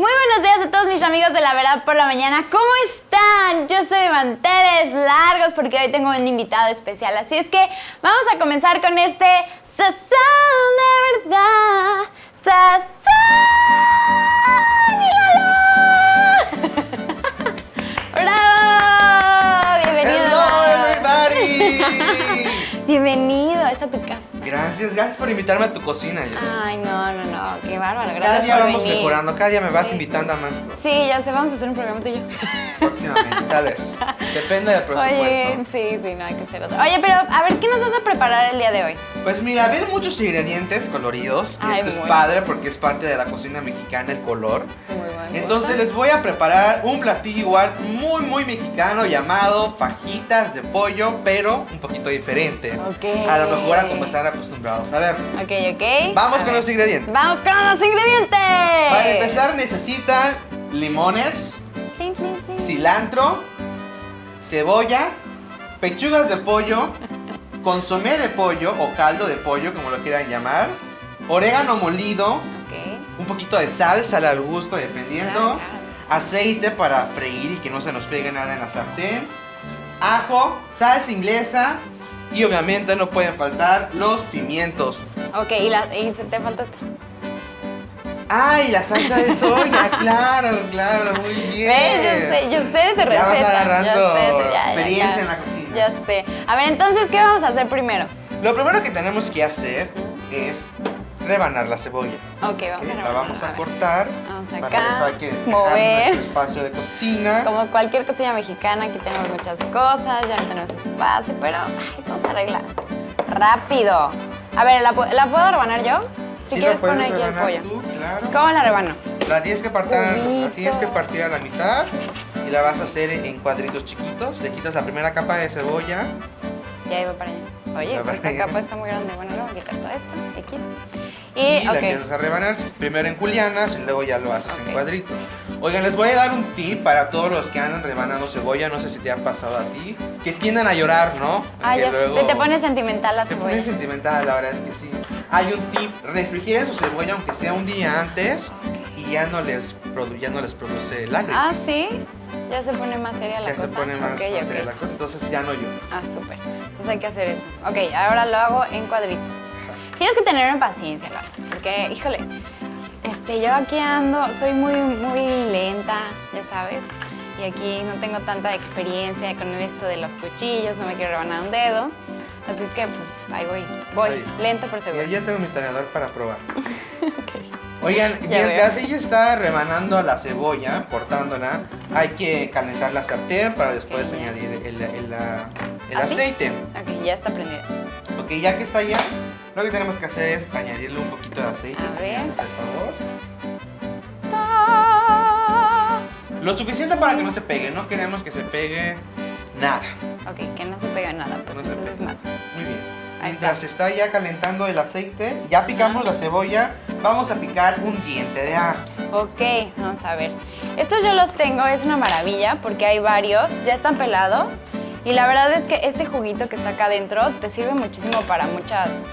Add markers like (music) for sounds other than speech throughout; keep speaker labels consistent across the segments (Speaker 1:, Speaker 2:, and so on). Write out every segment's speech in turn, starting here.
Speaker 1: Muy buenos días a todos mis amigos de La Verdad por la Mañana. ¿Cómo están? Yo estoy de manteles largos porque hoy tengo un invitado especial. Así es que vamos a comenzar con este Sazón de verdad. Sazón y. (laughs) ¡Bravo! Bienvenido.
Speaker 2: Hello everybody. (laughs)
Speaker 1: Bienvenido a esta tu casa.
Speaker 2: Gracias, gracias por invitarme a tu cocina, Jess.
Speaker 1: Ay, no, no, no, qué bárbaro.
Speaker 2: cada
Speaker 1: Gracias
Speaker 2: día
Speaker 1: por
Speaker 2: vamos
Speaker 1: venir.
Speaker 2: mejorando, cada día me vas
Speaker 1: Sí.
Speaker 2: invitando a más cosas.
Speaker 1: Sí, ya sé, vamos a hacer un programa tú y yo. (laughs)
Speaker 2: Próximamente, tal vez. Depende del presupuesto.
Speaker 1: Oye, sí, sí, no hay que hacer otro. Oye, pero a ver, ¿qué nos vas a preparar el día de hoy?
Speaker 2: Pues mira, ven muchos ingredientes coloridos. y
Speaker 1: Ay,
Speaker 2: esto es padre porque es parte de la cocina mexicana el color.
Speaker 1: Muy bueno.
Speaker 2: Entonces les voy a preparar un platillo igual muy muy mexicano llamado fajitas de pollo, pero un poquito diferente.
Speaker 1: Ok.
Speaker 2: A lo mejor a como están acostumbrados a ver.
Speaker 1: Ok, ok.
Speaker 2: Vamos
Speaker 1: A
Speaker 2: con
Speaker 1: ver.
Speaker 2: los ingredientes.
Speaker 1: Vamos con los ingredientes.
Speaker 2: Para empezar necesitan limones, cilantro, cebolla, pechugas de pollo, (laughs) consomé de pollo o caldo de pollo, como lo quieran llamar, orégano molido,
Speaker 1: Ok.
Speaker 2: un poquito de sal, sal al gusto, dependiendo,
Speaker 1: Claro, claro.
Speaker 2: aceite para freír y que no se nos pegue nada en la sartén, ajo, salsa inglesa y obviamente no pueden faltar los pimientos.
Speaker 1: Ok, y, la, y se te falta esta.
Speaker 2: ¡Ay, la salsa de soya! (laughs) claro, claro, muy bien.
Speaker 1: ¿Ves? Yo sé, yo sé de tu receta.
Speaker 2: Ya vas agarrando
Speaker 1: ya sé, ya, ya,
Speaker 2: experiencia
Speaker 1: ya.
Speaker 2: en la cocina.
Speaker 1: Ya sé. A ver, entonces, ¿qué vamos a hacer primero?
Speaker 2: Lo primero que tenemos que hacer es rebanar la cebolla.
Speaker 1: Ok, vamos
Speaker 2: ¿ok?
Speaker 1: a
Speaker 2: La
Speaker 1: rebanar,
Speaker 2: vamos a
Speaker 1: ver.
Speaker 2: cortar.
Speaker 1: Vamos
Speaker 2: Para
Speaker 1: acá,
Speaker 2: eso hay que
Speaker 1: mover.
Speaker 2: espacio de cocina.
Speaker 1: Como cualquier cocina mexicana, aquí tenemos muchas cosas, ya no tenemos espacio, pero ay, vamos a arreglar. Rápido. A ver, ¿la, la puedo rebanar yo? Si
Speaker 2: Sí,
Speaker 1: quieres
Speaker 2: la
Speaker 1: poner aquí el pollo.
Speaker 2: tú, claro.
Speaker 1: ¿Cómo la rebano?
Speaker 2: La tienes, que partir, la tienes que partir a la mitad y la vas a hacer en cuadritos chiquitos. Le quitas la primera capa de cebolla.
Speaker 1: Y ahí va para allá. Oye,
Speaker 2: para
Speaker 1: esta capa está muy grande. Bueno, le voy a quitar todo esto, X.
Speaker 2: Y,
Speaker 1: Y,
Speaker 2: la empiezas a rebanar primero en julianas y luego ya lo haces
Speaker 1: Ok.
Speaker 2: en cuadritos. Oigan, les voy a dar un tip para todos los que andan rebanando cebolla, no sé si te ha pasado a ti, que tiendan a llorar, ¿no?
Speaker 1: Ah, ya
Speaker 2: luego-
Speaker 1: se te pone sentimental la
Speaker 2: Se
Speaker 1: cebolla.
Speaker 2: pone sentimental, la verdad es que sí. Hay un tip, refrigeren su cebolla aunque sea un día antes y ya no les, produ- ya no les produce lágrimas.
Speaker 1: Ah, sí. Ya se pone más seria la
Speaker 2: ya
Speaker 1: cosa.
Speaker 2: se pone más,
Speaker 1: Ok,
Speaker 2: más
Speaker 1: ok.
Speaker 2: seria la cosa, entonces ya no llora.
Speaker 1: Ah, súper. Entonces hay que hacer eso. Ok, ahora lo hago en cuadritos. Tienes que tenerme paciencia, Laura, porque, híjole, este, yo aquí ando, soy muy, muy lenta, ya sabes, y aquí no tengo tanta experiencia con esto de los cuchillos, no me quiero rebanar un dedo, así es que, pues, ahí voy, voy,
Speaker 2: Ahí.
Speaker 1: lento pero seguro.
Speaker 2: Ya, ya tengo mi tenedor para probar. (laughs)
Speaker 1: Ok.
Speaker 2: Oigan, mientras ella está rebanando la cebolla, cortándola, hay que calentar la sartén para después
Speaker 1: Ok, ya.
Speaker 2: añadir el, el- el
Speaker 1: ¿Ah,
Speaker 2: aceite.
Speaker 1: Ok, ya está prendida.
Speaker 2: Ok, ya que está ya, lo que tenemos que hacer es añadirle un poquito de aceite,
Speaker 1: A
Speaker 2: si
Speaker 1: ver.
Speaker 2: haces el favor. Lo suficiente para que no se pegue, no queremos que se pegue nada.
Speaker 1: Ok, que no se pega nada, pues
Speaker 2: No se pega.
Speaker 1: más.
Speaker 2: Muy bien.
Speaker 1: Ahí
Speaker 2: Mientras está. ya calentando el aceite, ya picamos la cebolla, vamos a picar un diente de ajo.
Speaker 1: Ok, vamos a ver. Estos yo los tengo, es una maravilla porque hay varios, ya están pelados. Y la verdad es que este juguito que está acá adentro te sirve muchísimo para muchas,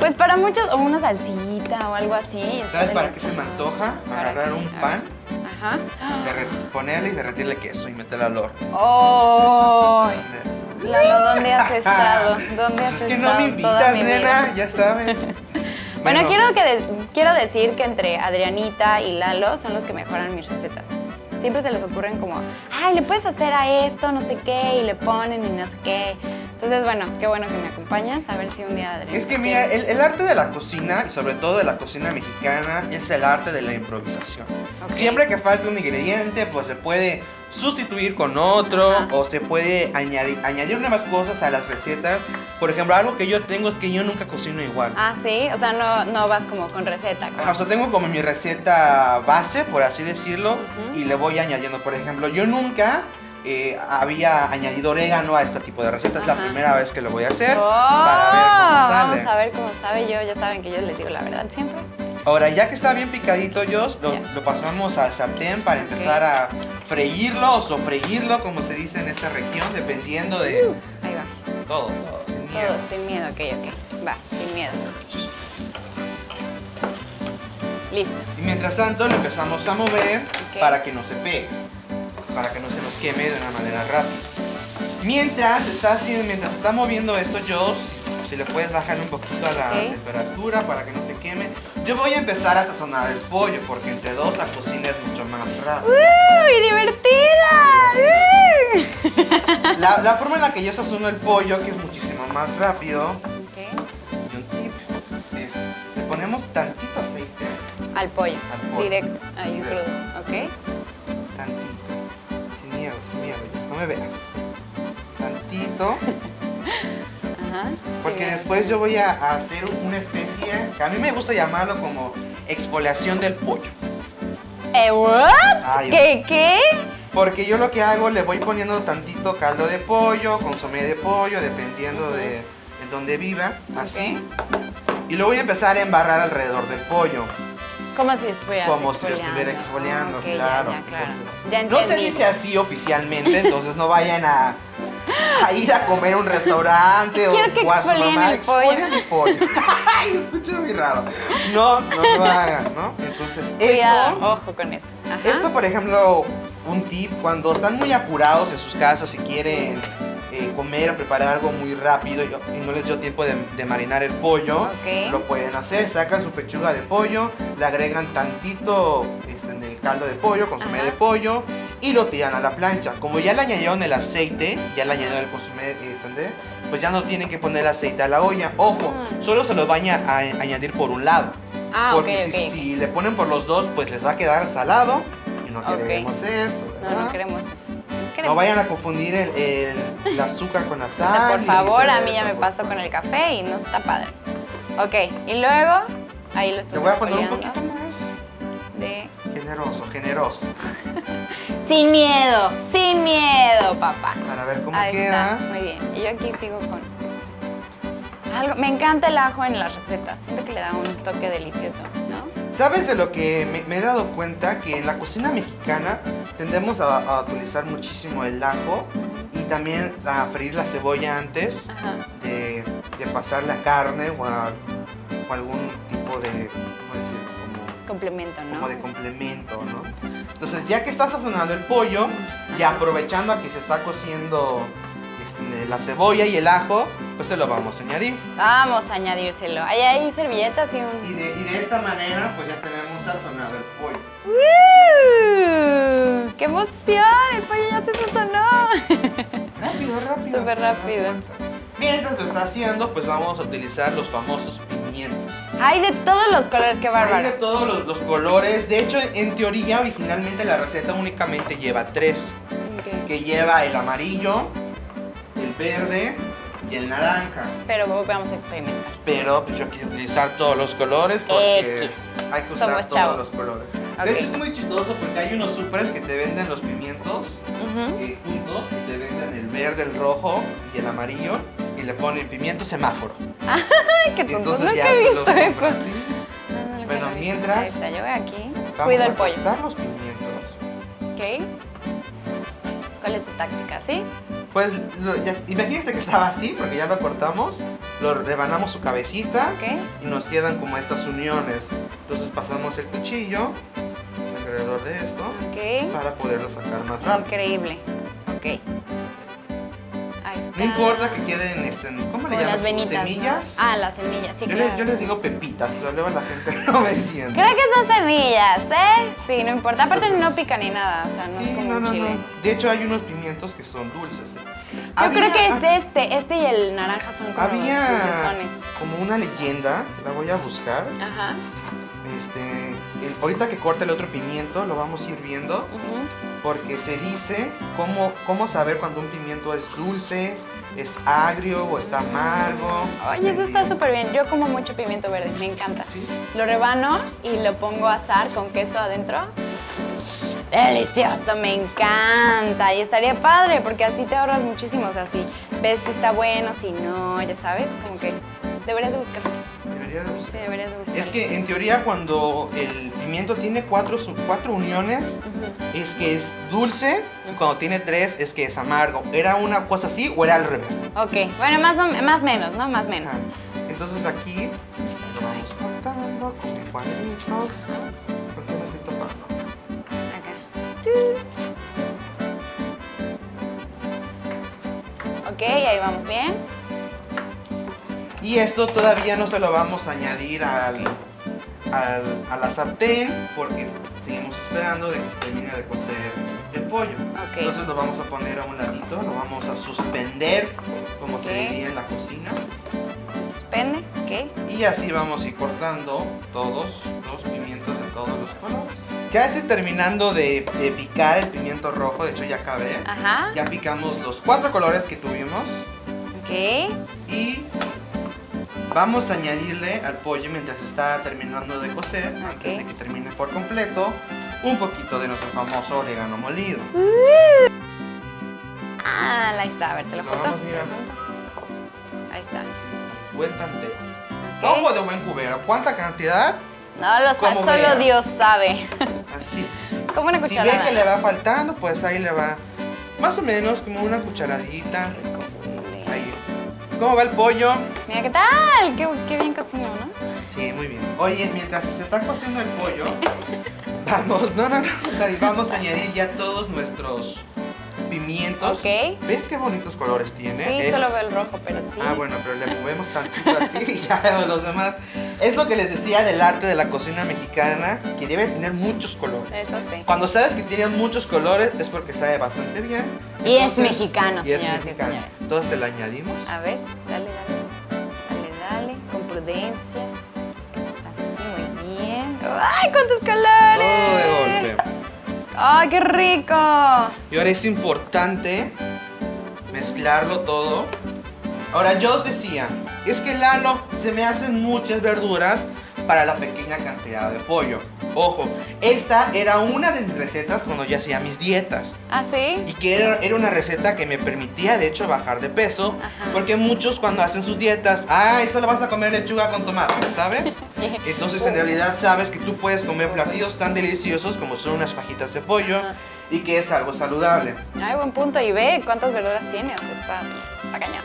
Speaker 1: pues para muchos, o una salsita o algo así.
Speaker 2: ¿Sabes para qué se me antoja?
Speaker 1: ¿Para
Speaker 2: Agarrar
Speaker 1: qué?
Speaker 2: un pan,
Speaker 1: Ajá.
Speaker 2: ponerle y derretirle queso y meterle al horno.
Speaker 1: ¡Oh! Lalo, ¿dónde has (laughs) estado? ¿Dónde has
Speaker 2: Pues es que
Speaker 1: estado
Speaker 2: no me invitas, nena, ya saben. (laughs)
Speaker 1: Bueno, quiero, que de- quiero decir que entre Adrianita y Lalo son los que mejoran mis recetas. Siempre se les ocurren como, ay, le puedes hacer a esto, no sé qué, y le ponen y no sé qué. Entonces, bueno, qué bueno que me acompañas, a ver si un día Adrianita...
Speaker 2: Es que mira, el, el arte de la cocina, y sobre todo de la cocina mexicana, es el arte de la improvisación.
Speaker 1: Ok.
Speaker 2: Siempre que falte un ingrediente, pues se puede sustituir con otro
Speaker 1: Ajá.
Speaker 2: o se puede añadir, añadir nuevas cosas a las recetas. Por ejemplo, algo que yo tengo es que yo nunca cocino igual.
Speaker 1: Ah, sí, o sea, no, no vas como con receta.
Speaker 2: Ajá, o sea, tengo como mi receta base, por así decirlo,
Speaker 1: Ujú.
Speaker 2: y le voy añadiendo. Por ejemplo, yo nunca eh, había añadido orégano a este tipo de recetas. Es la primera vez que lo voy a hacer
Speaker 1: ¡Oh!
Speaker 2: para ver cómo sale.
Speaker 1: Vamos a ver cómo sabe yo, ya saben que yo les digo la verdad siempre.
Speaker 2: Ahora, ya que está bien picadito, Jos, lo, pasamos al sartén para empezar a freírlo o sofreírlo, como se dice en esta región, dependiendo de
Speaker 1: Ahí va.
Speaker 2: todo, todo, sin miedo.
Speaker 1: Todo sin miedo, ok, ok. Va, sin miedo. Listo.
Speaker 2: Y mientras tanto lo empezamos a mover para que no se pegue, para que no se nos queme de una manera rápida. Mientras está haciendo, mientras está moviendo esto, yo si le puedes bajar un poquito a la temperatura para que no se queme. Yo voy a empezar a sazonar el pollo porque entre dos la cocina es mucho más rápida.
Speaker 1: ¡Uy, divertida!
Speaker 2: La, la forma en la que yo sazono el pollo, que es muchísimo más rápido, y un tip es le ponemos tantito aceite,
Speaker 1: Al pollo.
Speaker 2: Al pollo.
Speaker 1: Directo. Ahí crudo. Ok.
Speaker 2: Me veas. Tantito.
Speaker 1: Ajá.
Speaker 2: Porque
Speaker 1: Sí,
Speaker 2: después yo voy a a hacer una especie, que a mí me gusta llamarlo como exfoliación del pollo.
Speaker 1: ¿Eh, what?
Speaker 2: Ay,
Speaker 1: ¿Qué, qué?
Speaker 2: Porque yo lo que hago, le voy poniendo tantito caldo de pollo, consomé de pollo, dependiendo de en donde viva, así. Y lo voy a empezar a embarrar alrededor del pollo,
Speaker 1: Como si estuvieras
Speaker 2: como si lo estuviera exfoliando, claro.
Speaker 1: Ya, claro.
Speaker 2: Entonces,
Speaker 1: ya
Speaker 2: no se dice así oficialmente, entonces no vayan a, a ir a comer a un restaurante o,
Speaker 1: que
Speaker 2: o a su mamá,
Speaker 1: el pollo.
Speaker 2: "Exfolien el pollo. (laughs) Ay, escucho muy raro. No, no lo hagan, ¿no? Entonces,
Speaker 1: Cuidado,
Speaker 2: esto,
Speaker 1: ojo con eso. Ajá.
Speaker 2: esto, por ejemplo, un tip, cuando están muy apurados en sus casas y quieren eh, comer o preparar algo muy rápido y, y no les dio tiempo de, de marinar el pollo,
Speaker 1: Ok.
Speaker 2: lo pueden hacer. Sacan su pechuga de pollo, le agregan tantito este, de caldo de pollo, consomé
Speaker 1: Ajá.
Speaker 2: de pollo y lo tiran a la plancha. Como ya le añadieron el aceite, ya le añadieron el consomé, este, pues ya no tienen que poner aceite a la olla. Ojo,
Speaker 1: Mm.
Speaker 2: solo se lo van a, a añadir por un lado.
Speaker 1: Ah,
Speaker 2: Porque si,
Speaker 1: ok.
Speaker 2: si le ponen por los dos, pues les va a quedar salado. Y no queremos eso.
Speaker 1: No,
Speaker 2: ¿verdad?
Speaker 1: no queremos eso.
Speaker 2: No vayan a confundir el, el- el azúcar con la sal.
Speaker 1: por favor, a mí ya me pasó con el café y no está padre. Ok, y luego ahí lo estás
Speaker 2: Te voy a poner un poquito más.
Speaker 1: de...
Speaker 2: Generoso, generoso. (laughs)
Speaker 1: Sin miedo, sin miedo, papá.
Speaker 2: Para ver cómo
Speaker 1: Ahí
Speaker 2: queda.
Speaker 1: está, muy bien. Y yo aquí sigo con... Algo, me encanta el ajo en las recetas. Siento que le da un toque delicioso, ¿no?
Speaker 2: ¿Sabes de lo que me, me he dado cuenta? Que en la cocina mexicana tendemos a, a utilizar muchísimo el ajo y también a freír la cebolla antes de, de pasar la carne o, a- o algún tipo de. Como
Speaker 1: Complemento, ¿no?
Speaker 2: como de complemento, ¿no? Entonces, ya que está sazonando el pollo y aprovechando a que se está cociendo este, la cebolla y el ajo, pues se lo vamos a añadir.
Speaker 1: Vamos a añadírselo. Ahí hay servilletas y
Speaker 2: Y
Speaker 1: un...
Speaker 2: de, y de esta manera, pues ya tenemos sazonado el pollo.
Speaker 1: ¡Uh! ¡Qué emoción! El pollo ya se sazonó. (laughs)
Speaker 2: Rápido, rápido.
Speaker 1: Súper
Speaker 2: ¿te das
Speaker 1: rápido.
Speaker 2: Mientras lo está haciendo, pues vamos a utilizar los famosos pimientos.
Speaker 1: Hay de todos los colores, qué
Speaker 2: Hay de
Speaker 1: bárbaro.
Speaker 2: todos los, los colores. De hecho, en teoría, originalmente la receta únicamente lleva tres.
Speaker 1: Ok.
Speaker 2: Que lleva el amarillo, el verde y el naranja.
Speaker 1: Pero vamos a experimentar.
Speaker 2: Pero yo quiero utilizar todos los colores porque
Speaker 1: X.
Speaker 2: hay que usar
Speaker 1: Somos
Speaker 2: todos
Speaker 1: chavos.
Speaker 2: los colores.
Speaker 1: Ok.
Speaker 2: De hecho es muy chistoso porque hay unos supers que te venden los pimientos
Speaker 1: Ujú.
Speaker 2: eh, juntos y te venden el verde, el rojo y el amarillo y le ponen pimiento semáforo.
Speaker 1: Qué tonto.
Speaker 2: entonces
Speaker 1: Nunca
Speaker 2: ya
Speaker 1: he visto
Speaker 2: compras
Speaker 1: eso.
Speaker 2: así.
Speaker 1: No, no,
Speaker 2: Bueno, mientras-
Speaker 1: yo voy aquí. Cuido el pollo.
Speaker 2: los pimientos.
Speaker 1: Ok. ¿Cuál es tu táctica? ¿Sí?
Speaker 2: Pues lo- ya- imagínate que estaba así porque ya lo cortamos, lo rebanamos su cabecita y nos quedan como estas uniones. Entonces pasamos el cuchillo alrededor de esto
Speaker 1: Ok.
Speaker 2: para poderlo sacar más rápido.
Speaker 1: Increíble. Ok.
Speaker 2: No importa que queden, este, ¿cómo le
Speaker 1: Como
Speaker 2: llamas?
Speaker 1: las venitas. ¿no?
Speaker 2: Semillas.
Speaker 1: Ah, las semillas, sí,
Speaker 2: yo,
Speaker 1: claro.
Speaker 2: les, yo les digo pepitas, pero luego la gente (laughs) no me entiende.
Speaker 1: Creo que son semillas, ¿eh? Sí, no importa. Aparte
Speaker 2: Entonces-
Speaker 1: no pica ni nada, o sea, no
Speaker 2: Sí,
Speaker 1: es como
Speaker 2: no,
Speaker 1: un
Speaker 2: no,
Speaker 1: chile.
Speaker 2: De hecho hay unos pimientos que son dulces.
Speaker 1: Yo creo que es este. Este y el naranja son como
Speaker 2: Había como una leyenda, la voy a buscar.
Speaker 1: Ajá.
Speaker 2: Este, el- ahorita que corte el otro pimiento, lo vamos a ir viendo. Porque se dice cómo, cómo saber cuando un pimiento es dulce, es agrio o está amargo.
Speaker 1: Oye, eso está súper bien. Yo como mucho pimiento verde, me encanta.
Speaker 2: Sí.
Speaker 1: Lo rebano y lo pongo a asar con queso adentro. Delicioso, me encanta. Y estaría padre porque así te ahorras muchísimo. O sea, si ves si está bueno, si no, ya sabes, como que deberías de buscarlo.
Speaker 2: Debería de
Speaker 1: Sí,
Speaker 2: buscar.
Speaker 1: deberías de buscarlo.
Speaker 2: Es que en teoría cuando el pimiento tiene cuatro, cuatro uniones
Speaker 1: Ujú.
Speaker 2: es que es dulce y cuando tiene tres es que es amargo. ¿Era una cosa así o era al revés?
Speaker 1: Ok, bueno, más o más menos, ¿no? Más menos.
Speaker 2: Ajá. Entonces aquí lo vamos cortando con cuadritos. ¿Por qué me estoy topando?
Speaker 1: Acá. Ok, ahí vamos bien.
Speaker 2: Y esto todavía no se lo vamos a añadir al, al- a la sartén porque seguimos esperando de que se termine de cocer el pollo. Entonces lo vamos a poner a un ladito, lo vamos a suspender, como se diría en la cocina.
Speaker 1: Se suspende, ok.
Speaker 2: Y así vamos a ir cortando todos los pimientos de todos los colores. Ya estoy terminando de, de picar el pimiento rojo, de hecho ya acabé.
Speaker 1: Ajá.
Speaker 2: Ya picamos los cuatro colores que tuvimos
Speaker 1: Ok.
Speaker 2: y vamos a añadirle al pollo mientras está terminando de cocer, antes de que termine por completo, un poquito de nuestro famoso orégano molido.
Speaker 1: Ah, ahí está. A ver, te lo
Speaker 2: Lo
Speaker 1: junto.
Speaker 2: vamos, mira.
Speaker 1: Ahí está.
Speaker 2: Buen tanteo. Ojo de buen cubero. ¿Cuánta cantidad?
Speaker 1: No lo sé, solo
Speaker 2: vea.
Speaker 1: Dios sabe.
Speaker 2: Así. (laughs)
Speaker 1: Como una
Speaker 2: Si ve
Speaker 1: cucharada.
Speaker 2: que le va faltando, pues ahí le va más o menos como una cucharadita. ¿Cómo va el pollo?
Speaker 1: Mira qué tal, qué, qué bien cocinó, ¿no?
Speaker 2: Sí, muy bien. Oye, mientras se está cociendo el pollo, (laughs) vamos, no, no, no, vamos a añadir ya todos nuestros pimientos.
Speaker 1: Ok.
Speaker 2: ¿Ves qué bonitos colores tiene?
Speaker 1: Sí,
Speaker 2: Es-
Speaker 1: solo veo el rojo, pero sí.
Speaker 2: Ah, bueno, pero le movemos tantito así (laughs) y ya vemos los demás. Es lo que les decía del arte de la cocina mexicana, que debe tener muchos colores.
Speaker 1: Eso sí.
Speaker 2: Cuando sabes que tiene muchos colores es porque sabe bastante bien.
Speaker 1: Y es mexicano,
Speaker 2: y es
Speaker 1: señoras y
Speaker 2: mexicano.
Speaker 1: señores.
Speaker 2: Entonces le añadimos.
Speaker 1: A ver, dale, dale. Dale, dale, con prudencia. Así, muy bien. ¡Ay, cuántos colores!
Speaker 2: Todo de golpe.
Speaker 1: ¡Ay, qué rico!
Speaker 2: Y ahora es importante mezclarlo todo. Ahora yo os decía, es que Lalo se me hacen muchas verduras para la pequeña cantidad de pollo. Ojo, esta era una de mis recetas cuando yo hacía mis dietas.
Speaker 1: ¿Ah, sí?
Speaker 2: Y que era, era una receta que me permitía de hecho bajar de peso.
Speaker 1: Ajá.
Speaker 2: Porque muchos cuando hacen sus dietas, ah, eso lo vas a comer lechuga con tomate, ¿sabes? (laughs) Entonces en realidad sabes que tú puedes comer platillos tan deliciosos como son unas fajitas de pollo
Speaker 1: Ajá.
Speaker 2: y que es algo saludable.
Speaker 1: Ay, buen punto. Y ve cuántas verduras tiene. O sea, está,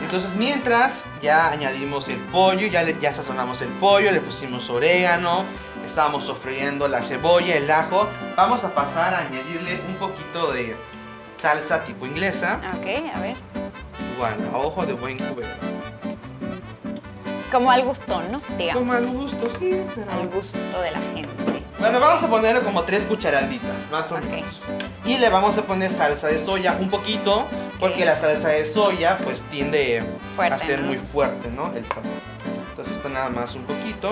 Speaker 2: Entonces mientras ya añadimos el pollo, ya, le- ya sazonamos el pollo, le pusimos orégano, estábamos sofriendo la cebolla, el ajo, vamos a pasar a añadirle un poquito de salsa tipo inglesa,
Speaker 1: Ok, a ver.
Speaker 2: igual a ojo de buen cubero.
Speaker 1: Como al gustón, ¿no? Digamos.
Speaker 2: Como al gusto, sí, pero...
Speaker 1: Al gusto de la gente.
Speaker 2: Bueno, vamos a ponerle como tres cucharaditas, más o
Speaker 1: Ok.
Speaker 2: menos. Y le vamos a poner salsa de soya un poquito, porque la salsa de soya pues tiende
Speaker 1: Fuerte,
Speaker 2: a ser
Speaker 1: ¿no?
Speaker 2: muy fuerte, ¿no? El sabor. Entonces esto nada más un poquito.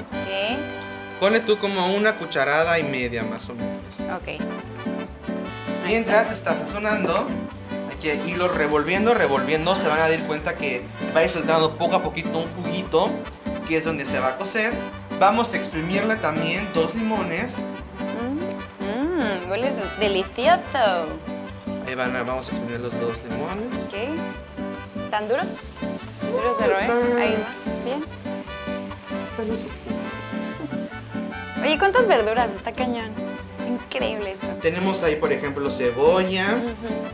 Speaker 1: Ok,
Speaker 2: Pone tú como una cucharada y media más o menos.
Speaker 1: ok.
Speaker 2: Mientras está sazonando, hay que irlo revolviendo, revolviendo. Se van a dar cuenta que va a ir soltando poco a poquito un juguito, que es donde se va a cocer. Vamos a exprimirle también dos limones.
Speaker 1: Huele delicioso.
Speaker 2: Ahí van a, vamos a exprimir los dos limones.
Speaker 1: Ok. ¿Están duros? ¿Duros de roer? Ahí va. Bien. Oye, ¿cuántas verduras? Está cañón. Está increíble esto.
Speaker 2: Tenemos ahí, por ejemplo, cebolla,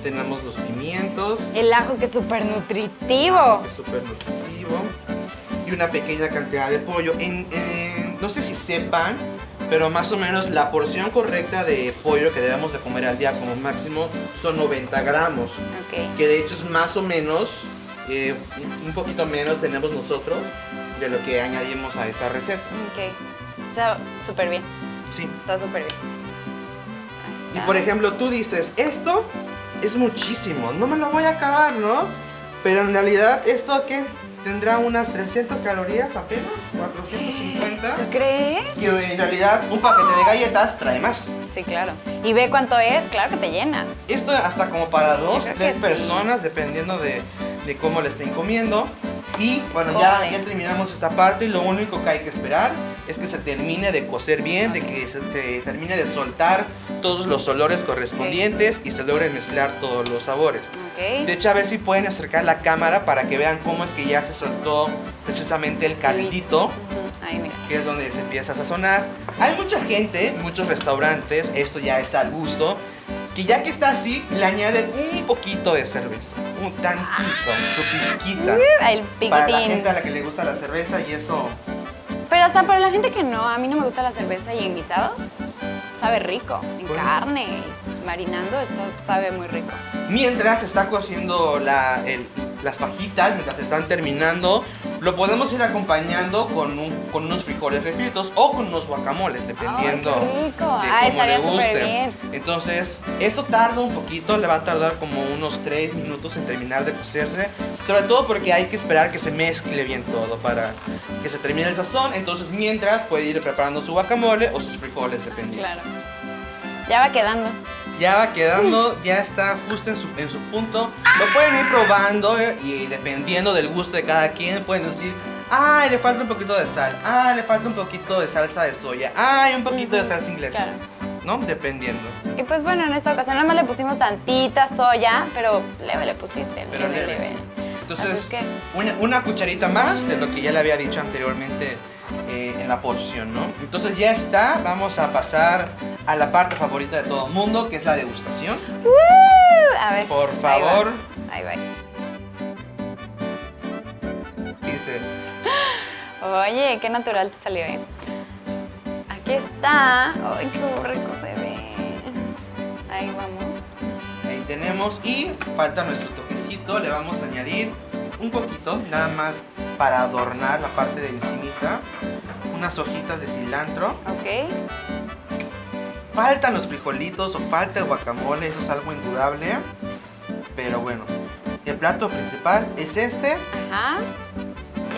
Speaker 2: tenemos los pimientos,
Speaker 1: El ajo que es súper nutritivo.
Speaker 2: es súper nutritivo, y una pequeña cantidad de pollo. En- en- no sé si sepan, pero más o menos la porción correcta de pollo que debemos de comer al día como máximo son 90 gramos,
Speaker 1: Ok.
Speaker 2: que de hecho es más o menos, eh, un- poquito menos tenemos nosotros de lo que añadimos a esta receta.
Speaker 1: Ok. Está súper bien.
Speaker 2: Sí.
Speaker 1: Está súper bien.
Speaker 2: Y por ejemplo, tú dices, esto es muchísimo, no me lo voy a acabar, ¿no? Pero en realidad, ¿esto qué? Tendrá unas 300 calorías apenas, 450.
Speaker 1: ¿Tú crees?
Speaker 2: Y en realidad, un paquete de galletas trae más.
Speaker 1: Sí, claro. Y ve cuánto es, claro que te llenas.
Speaker 2: Esto hasta como para
Speaker 1: Sí,
Speaker 2: dos, tres
Speaker 1: sí.
Speaker 2: personas, dependiendo de, de cómo le estén comiendo. Y bueno, ya, ya terminamos esta parte y lo único que hay que esperar es que se termine de cocer bien, de que se, se termine de soltar todos los olores correspondientes y se logren mezclar todos los sabores.
Speaker 1: Ok.
Speaker 2: De hecho, a ver si pueden acercar la cámara para que vean cómo es que ya se soltó precisamente el caldito.
Speaker 1: Ahí, mira.
Speaker 2: que es donde se empieza a sazonar. Hay mucha gente, muchos restaurantes, esto ya es al gusto, que ya que está así, le añaden un poquito de cerveza, un tantito, su pizquita.
Speaker 1: El
Speaker 2: Para la
Speaker 1: piquitín.
Speaker 2: gente a la que le gusta la cerveza y eso
Speaker 1: hasta para la gente que no, a mí no me gusta la cerveza y en guisados, sabe rico. En
Speaker 2: Bueno.
Speaker 1: carne, marinando, esto sabe muy rico.
Speaker 2: Mientras se está cociendo la- el- las fajitas, mientras se están terminando, lo podemos ir acompañando con, un- con unos frijoles refritos o con unos guacamoles, dependiendo
Speaker 1: qué rico.
Speaker 2: de
Speaker 1: Ah,
Speaker 2: cómo le guste.
Speaker 1: bien.
Speaker 2: Entonces, esto tarda un poquito, le va a tardar como unos 3 minutos en terminar de cocerse, sobre todo porque hay que esperar que se mezcle bien todo para que se termine el sazón. Entonces, mientras puede ir preparando su guacamole o sus frijoles, dependiendo.
Speaker 1: Claro. Ya va quedando.
Speaker 2: Ya va quedando, ya está justo en su, en su punto. Lo pueden ir probando eh, y dependiendo del gusto de cada quien pueden decir, ay, le falta un poquito de sal, ay, le falta un poquito de salsa de soya, ay, un poquito de salsa inglesa.
Speaker 1: claro.
Speaker 2: ¿No? Dependiendo.
Speaker 1: Y pues bueno, en esta ocasión nada más le pusimos tantita soya, pero leve le pusiste,
Speaker 2: Pero
Speaker 1: leve,
Speaker 2: leve.
Speaker 1: leve.
Speaker 2: Entonces,
Speaker 1: Así es que-
Speaker 2: una, una cucharita más de lo que ya le había dicho anteriormente eh, en la porción, ¿no? Entonces ya está, vamos a pasar a la parte favorita de todo el mundo, que es la degustación.
Speaker 1: A ver.
Speaker 2: Por
Speaker 1: ahí va,
Speaker 2: favor.
Speaker 1: Ahí va.
Speaker 2: Dice,
Speaker 1: Oye, qué natural te salió, ¿eh? Aquí está. Ay, qué rico se ve. Ahí vamos.
Speaker 2: Ahí tenemos y falta nuestro toquecito, le vamos a añadir un poquito, nada más para adornar la parte de encimita, unas hojitas de cilantro.
Speaker 1: Ok.
Speaker 2: Faltan los frijolitos o falta el guacamole, eso es algo indudable, pero bueno, el plato principal es este
Speaker 1: Ajá.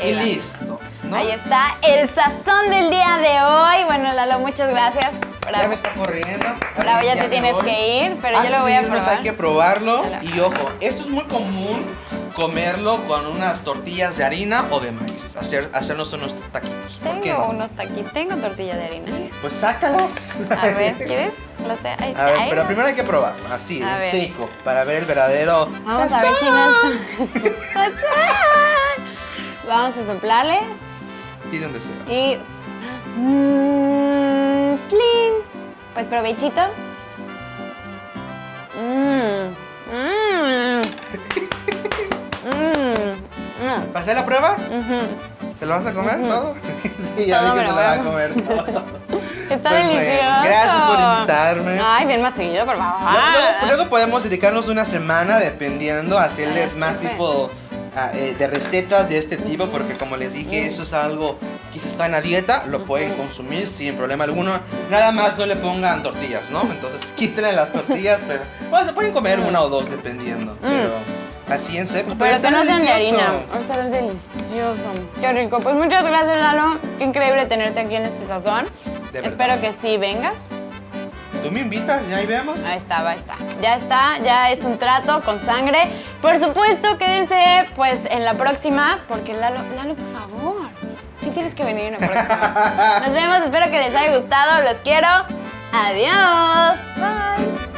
Speaker 2: y
Speaker 1: va.
Speaker 2: listo, ¿no?
Speaker 1: Ahí está el sazón del día de hoy. Bueno, Lalo, muchas gracias.
Speaker 2: Ya
Speaker 1: Bravo.
Speaker 2: me está corriendo.
Speaker 1: Bravo, ya te tienes
Speaker 2: voy.
Speaker 1: que ir, pero yo
Speaker 2: Antes
Speaker 1: lo voy a probar.
Speaker 2: hay que probarlo.
Speaker 1: Ya
Speaker 2: Y ojo, esto es muy común comerlo con unas tortillas de harina o de maíz. Hacer, hacernos unos taquitos. ¿Por qué
Speaker 1: Tengo
Speaker 2: no?
Speaker 1: unos taquitos, tengo tortilla de harina.
Speaker 2: Pues sácalas.
Speaker 1: A ver, ¿quieres? Los te- ahí-
Speaker 2: A ver, pero primero hay que probarlo, así,
Speaker 1: A
Speaker 2: en
Speaker 1: ver.
Speaker 2: seco, para ver el verdadero.
Speaker 1: Vamos a ver si no está. (laughs) Vamos a soplarle
Speaker 2: Y donde sea.
Speaker 1: y. Clean. Pues provechito.
Speaker 2: ¿Pasé la prueba? ¿Te lo vas a comer todo? (laughs) sí, ya
Speaker 1: Todo
Speaker 2: que se lo va a comer todo. (laughs)
Speaker 1: Está
Speaker 2: Pues bueno,
Speaker 1: delicioso.
Speaker 2: gracias por invitarme.
Speaker 1: Ay, bien más seguido, por favor.
Speaker 2: Luego, luego podemos dedicarnos una semana dependiendo a hacerles
Speaker 1: Ah,
Speaker 2: más tipo ah, eh, de recetas de este tipo porque como les dije eso es algo que si están a dieta lo pueden consumir sin problema alguno nada más no le pongan tortillas no (laughs) entonces quítenle las tortillas pero bueno se pueden comer una o dos dependiendo pero así en seco
Speaker 1: Mm. Pero que no sean de harina. Va a estar delicioso. Qué rico. Pues muchas gracias, Lalo. Qué increíble tenerte aquí en este sazón.
Speaker 2: De verdad.
Speaker 1: Espero que sí vengas.
Speaker 2: tú me invitas y ahí vemos
Speaker 1: Ahí está, ahí está. Ya está, ya es un trato con sangre. Por supuesto, quédense pues en la próxima, porque Lalo, Lalo, por favor, sí tienes que venir en la próxima. (laughs) Nos vemos, espero que les haya gustado, los quiero. Adiós. Bye.